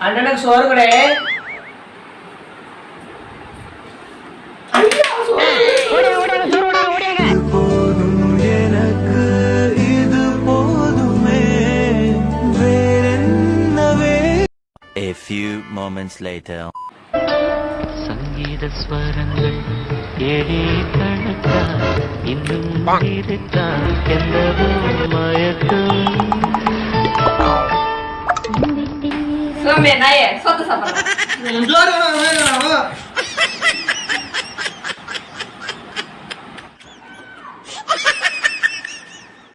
அண்ணனுக்கு சோறு கூட. போதும் எனக்கு இது போதுமே. வேறென்னவே? A few moments later. சங்கீத ஸ்வரங்கள் ஏழே கணக்கா இன்னும் இருக்கா எந்தவோ Não, Menaia, solta essa palavra.